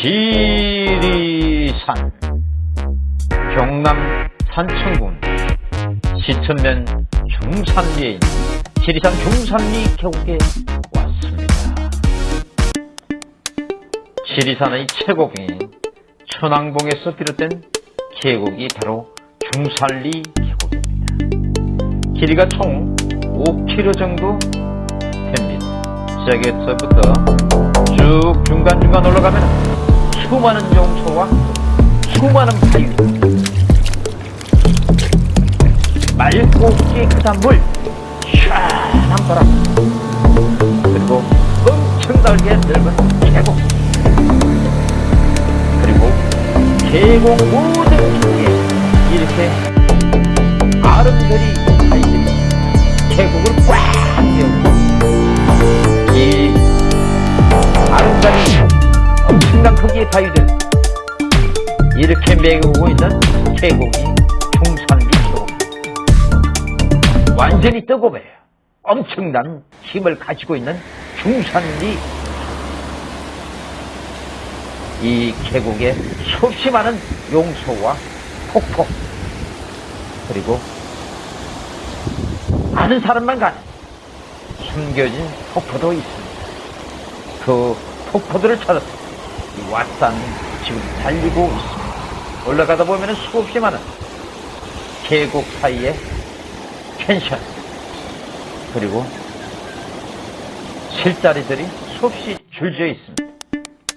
지리산 경남 산청군 시천면 중산리에 있는 지리산 중산리 계곡에 왔습니다. 지리산의 최고봉인 천왕봉에서 비롯된 계곡이 바로 중산리 계곡입니다. 길이가 총 5km 정도 됩니다. 시작에서부터 쭉 중간중간 올라가면 수많은 용소와 수많은 바위 맑고 깨끗한 물 시원한 바람. 그리고 엄청나게 넓은 계곡. 그리고 계곡 모든 쪽에 이렇게 바위들. 이렇게 메우고 있는 계곡이 중산리 계곡 완전히 뜨거워요 엄청난 힘을 가지고 있는 중산리 이 계곡에 수없이 많은 용소와 폭포 그리고 아는 사람만 가는 숨겨진 폭포도 있습니다. 그 폭포들을 찾아서 이 왓산 지금 달리고 있습니다. 올라가다 보면 수없이 많은 계곡 사이에 펜션 그리고 실다리들이 수없이 줄지어 있습니다.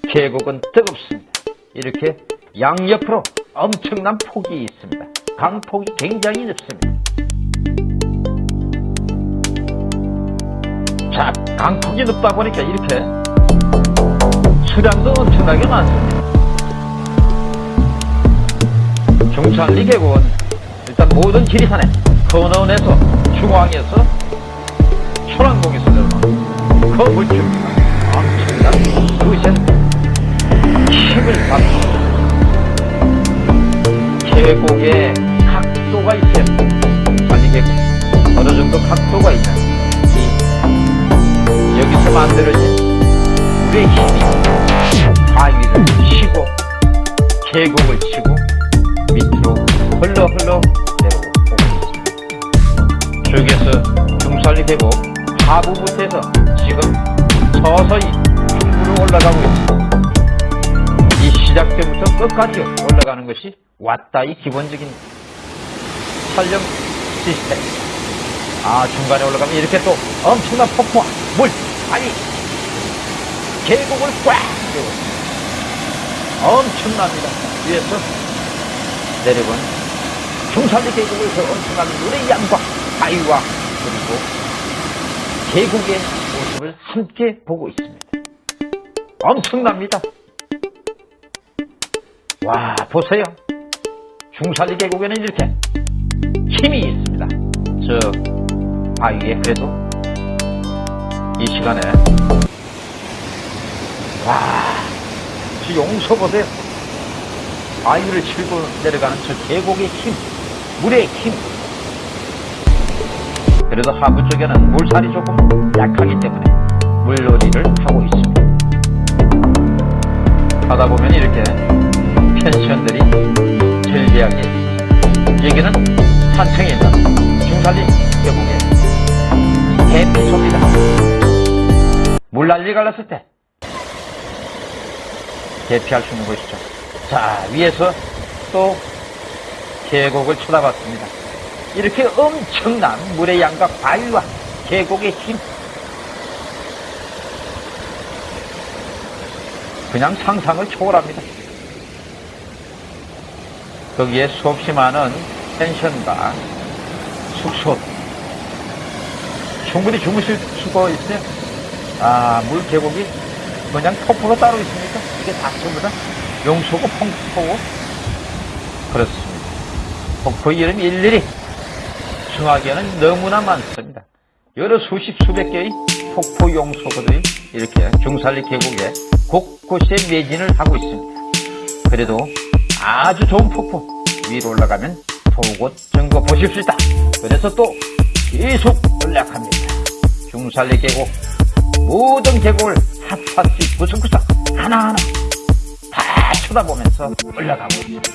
계곡은 뜨겁습니다. 이렇게 양옆으로 엄청난 폭이 있습니다. 강폭이 굉장히 넓습니다. 자, 강폭이 높다 보니까 이렇게 수량도 엄청나게 많습니다. 중산리 계곡은 일단 모든 지리산에 건원에서 중앙에서 초랑봉에서 그 물줄기가 엄청난 그것은 힘을 받습니다. 계곡에 각도가 있어요. 어느 정도 각도가 이 여기서 만들어진 물의 힘 계곡을 치고 밑으로 흘러 흘러 내려오고 있습니다. 저기에서 중산리 계곡 하부부터 해서 지금 서서히 중부로 올라가고 있습니다. 이 시작 때부터 끝까지 올라가는 것이 왔다이 기본적인 촬영 시스템. 아, 중간에 올라가면 이렇게 또 엄청난 폭포와 물, 바위, 계곡을 꽉 메워 엄청납니다. 위에서 내려본 중산리 계곡에서 엄청난 물의 양과 바위와 그리고 계곡의 모습을 함께 보고 있습니다. 엄청납니다. 와, 보세요. 중산리 계곡에는 이렇게 힘이 있습니다. 저 바위에 그래도 이 시간에 와, 저 용서 보세요. 바위를 치고 내려가는 저 계곡의 힘, 물의 힘. 그래도 하부 쪽에는 물살이 조금 약하기 때문에 물놀이를 하고 있습니다. 하다 보면 이렇게 펜션들이 즐비하게 여기는 산청에 있는 중산리 계곡의 대피소입니다. 물난리 갈랐을 때 대피할 수 있는 곳이죠. 자 위에서 또 계곡을 쳐다봤습니다. 이렇게 엄청난 물의 양과 바위와 계곡의 힘 그냥 상상을 초월합니다. 거기에 수없이 많은 펜션과 숙소 충분히 주무실 수가 있어요. 아, 물 계곡이 그냥 폭포가 따로 있습니까? 이게 다 전부 다 용소고 폭포고 그렇습니다. 폭포 이름 일일이 정하기에는 너무나 많습니다. 여러 수십 수백 개의 폭포 용소들이 이렇게 중산리 계곡에 곳곳에 매진을 하고 있습니다. 그래도 아주 좋은 폭포 위로 올라가면 보고 증거 있다. 그래서 또 계속 연락합니다. 중산리 계곡 모든 계곡을 핫핫씩 구석구석 하나하나 쳐다보면서 올라가고 있습니다.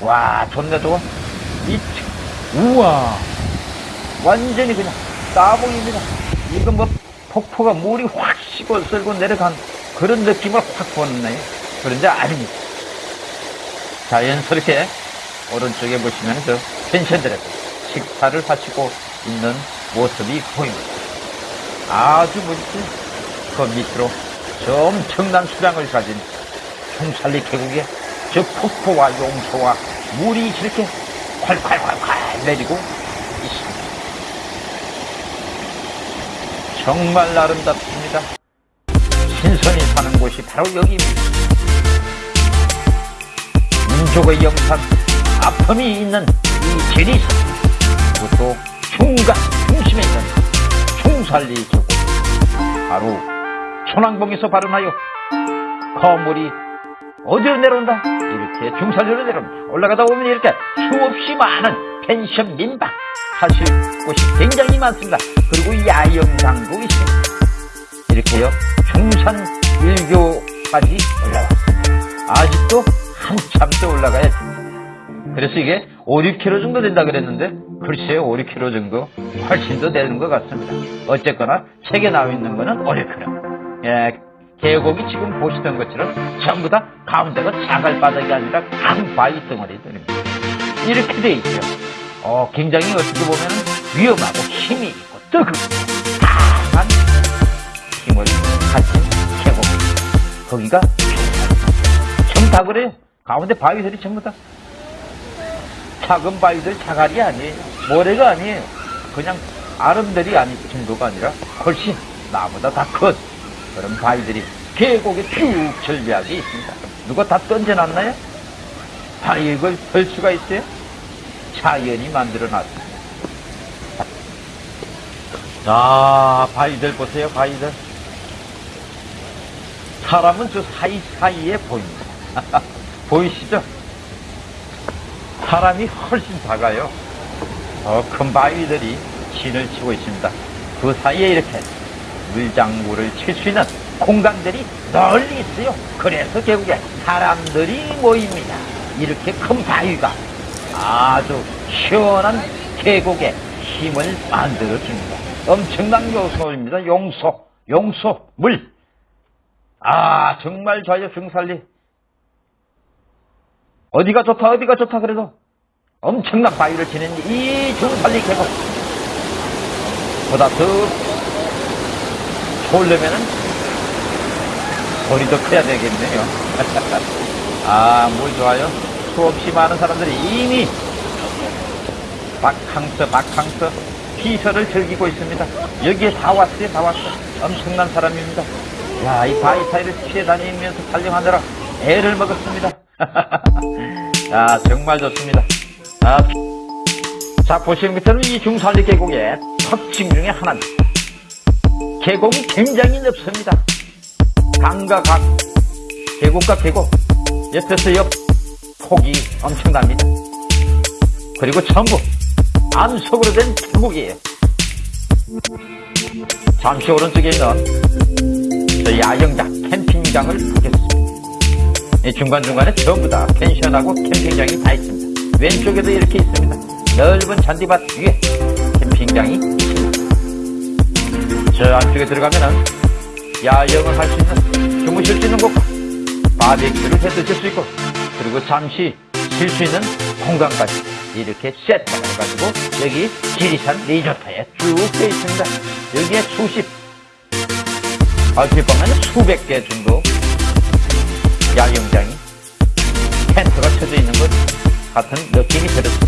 와, 좋네, 좋아. 이, 우와. 완전히 그냥 따봉입니다. 이거 뭐 폭포가 물이 확 식어 쓸고 내려간 그런 느낌을 확 보네요. 그런데 아닙니다. 자연스럽게 오른쪽에 보시면 저 펜션들에서 식사를 하시고 있는 모습이 보입니다. 아주 멋지. 그 밑으로 저 엄청난 수량을 가진 총살리 계곡에 저 폭포와 용소와 물이 이렇게 콸콸콸콸 내리고 있습니다. 정말 아름답습니다. 신선이 사는 곳이 바로 여기입니다. 민족의 영산, 아픔이 있는 이 지리산, 그것도 중간, 중심에 있는 중살리 계곡, 바로 천왕봉에서 발원하여 거물이 어디로 내려온다? 이렇게 중산리로 내려옵니다. 올라가다 보면 이렇게 수없이 많은 펜션 민박 하실 곳이 굉장히 많습니다. 그리고 야영장도 있습니다. 이렇게요 중산 일교까지 올라왔습니다. 아직도 한참 더 올라가야 됩니다. 그래서 이게 5, 6km 정도 된다 그랬는데 글쎄요 5, 6km 정도 훨씬 더 되는 것 같습니다. 어쨌거나 책에 나와 있는 거는 5, 6km. 예, 계곡이 지금 보시던 것처럼 전부 다 가운데가 자갈바닥이 아니라 큰 바위 덩어리들입니다. 이렇게 돼 있죠. 어, 굉장히 어떻게 보면 위험하고 힘이 있고 뜨겁고 강한 힘을 가진 계곡. 거기가 전부 다 그래요. 가운데 바위들이 전부 다 작은 바위들 자갈이 아니에요. 모래가 아니에요. 그냥 아름들이 아니 정도가 아니라 훨씬 나보다 다큰 그런 바위들이 계곡에 쭉 절비하게 있습니다. 누가 다 던져놨나요? 바위를 펼 수가 있어요? 자연이 만들어 놨습니다. 자, 바위들 보세요, 바위들. 사람은 저 사이사이에 보입니다. 보이시죠? 사람이 훨씬 작아요. 더큰 바위들이 진을 치고 있습니다. 그 사이에 이렇게 물장구를 칠 수 있는 공간들이 널리 있어요. 그래서 결국에 사람들이 모입니다. 이렇게 큰 바위가 아주 시원한 계곡에 힘을 만들어 줍니다. 엄청난 요소입니다. 용소, 용소, 물. 아, 정말 좋아요, 중살리. 어디가 좋다, 어디가 좋다, 그래도 엄청난 바위를 지닌 이 중살리 계곡. 보다 더 좋으려면은 소리도 커야 되겠네요. 아, 물 좋아요. 수없이 많은 사람들이 이미 바캉스, 바캉스 피서를 즐기고 있습니다. 여기에 다 왔어요, 다 왔어. 엄청난 사람입니다. 야, 이 바위 사이를 피해 다니면서 촬영하느라 애를 먹었습니다. 야, 정말 좋습니다. 아, 자, 보시는 것처럼 이 중산리 계곡의 특징 중에 하나입니다. 계곡이 굉장히 넓습니다. 강과 강, 계곡과 계곡, 옆에서 옆, 폭이 엄청납니다. 그리고 전부 암석으로 된 계곡이에요. 잠시 오른쪽에 있는 저 야영장, 캠핑장을 보겠습니다. 이 중간중간에 전부 다 펜션하고 캠핑장이 다 있습니다. 왼쪽에도 이렇게 있습니다. 넓은 잔디밭 위에 캠핑장이. 저 안쪽에 들어가면은 야영을 할 수 있는, 주무실 수 있는 곳과 바베큐를 해 드실 수 있고, 그리고 잠시 쉴 수 있는 공간까지 이렇게 세트가 해가지고 여기 지리산 리조트에 쭉 되어 있습니다. 여기에 수십, 얼핏 보면 수백 개 정도 야영장이 텐트가 쳐져 있는 것 같은 느낌이 들었습니다.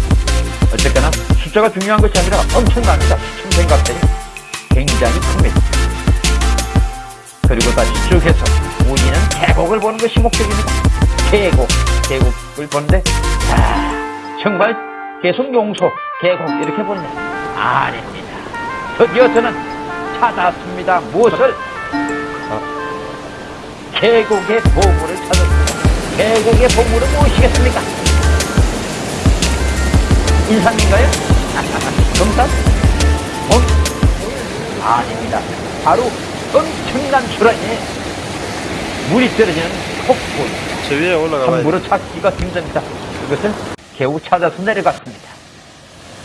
어쨌거나 숫자가 중요한 것이 아니라 엄청납니다. 수천 생각들이 굉장히 큽니다. 그리고 다시 쭉 해서 우리는 계곡을 보는 것이 목적입니다. 계곡, 계곡을 보는데 아, 정말 계속 용소, 계곡 이렇게 보네. 아닙니다. 드디어 저는 찾았습니다. 무엇을? 계곡의 보물을 찾았습니다. 계곡의 보물은 무엇이겠습니까? 인삼인가요? 금산? 뭐? 아닙니다. 바로 엄청난 수량의 물이 떨어지는 폭포입니다. 저 위에 올라가 봐야 함부로 찾기가 힘듭니다. 그것을 겨우 찾아서 내려갔습니다.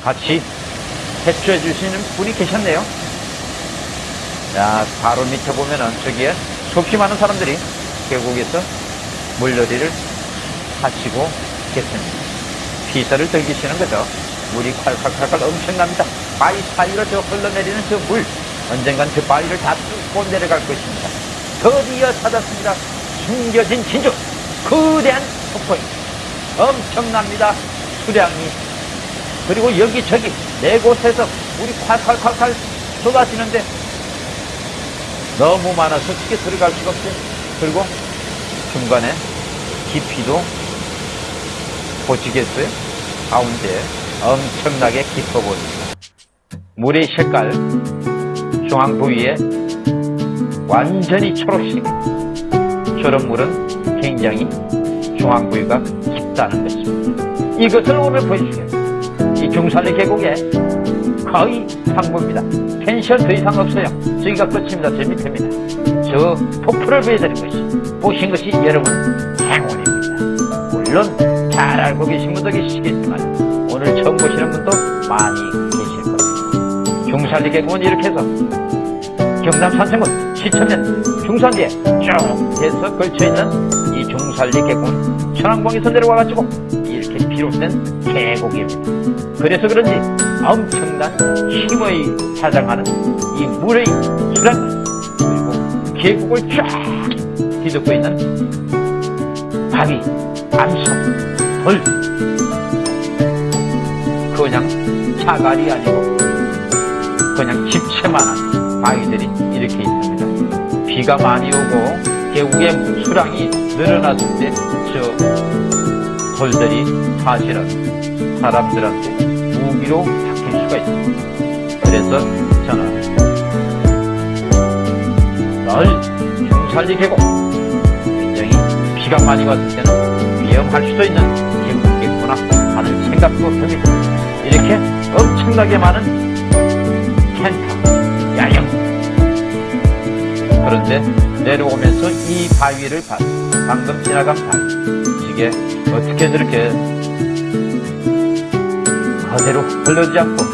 같이 대처해 주시는 분이 계셨네요. 자, 바로 밑에 보면은 저기에 수없이 많은 사람들이 계곡에서 물놀이를 하시고 계십니다. 피서를 즐기시는 거죠. 물이 콸콸콸콸 엄청납니다. 바위 사이로 저 흘러내리는 저 물, 언젠간 그 바위를 다 뚫고 내려갈 것입니다. 드디어 찾았습니다. 숨겨진 진주, 거대한 폭포입니다. 엄청납니다. 수량이. 그리고 여기저기 네 곳에서 물이 콸콸콸콸 쏟아지는데 너무 많아서 쉽게 들어갈 수가 없어요. 그리고 중간에 깊이도 보시겠어요? 가운데 엄청나게 깊어 보입니다. 물의 색깔 중앙 부위에 완전히 초록색. 저런 물은 굉장히 중앙 부위가 깊다는 것입니다. 이것을 오늘 보여주겠습니다. 이 중산리 계곡에 거의 상부입니다. 펜션 더 이상 없어요. 저기가 끝입니다. 저 밑입니다. 저 폭포를 보여드린 것이 보신 것이 여러분 행운입니다. 물론 잘 알고 계신 분도 계시겠지만 오늘 처음 보시는 분도 많이 계실 겁니다. 중산리 계곡은 이렇게 해서 경남 산성군 시천면 중산리에 쭉 해서 걸쳐있는 이 중산리 계곡은 천왕봉에서 내려와가지고 이렇게 비롯된 계곡입니다. 그래서 그런지 엄청난 힘의 사장하는 이 물의 수량 그리고 계곡을 쫙 뒤덮고 있는 바위, 암석, 돌 그냥 차갈이 아니고 그냥 집채만한 바위들이 이렇게 있습니다. 비가 많이 오고 계곡의 수량이 늘어났을 때 저 돌들이 사실은 사람들한테 무기로 바뀔 수가 있습니다. 그래서 저는 널 중살리 계곡 굉장히 비가 많이 왔을 때는 위험할 수도 있는 계곡이구나 하는 생각도 듭니다. 이렇게 엄청나게 많은 그런데 내려오면서 이 바위를 봤, 방금 지나간 바위. 이게 어떻게 저렇게 그대로 흘러지 않고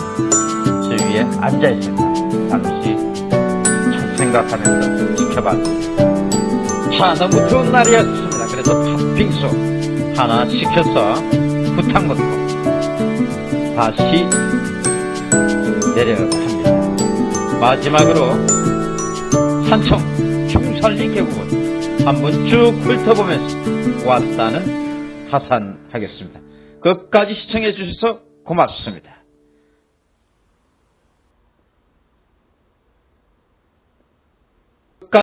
저 위에 앉아있을까. 잠시 첫 생각하면서 지켜봤습니다. 자, 너무 좋은 날이었습니다. 그래서 팥빙수 하나 시켜서 부탁 먹고 다시 내려갑니다. 마지막으로 산청 중산리 계곡을 한번 쭉 훑어보면서 왔다는 하산하겠습니다. 끝까지 시청해 주셔서 고맙습니다.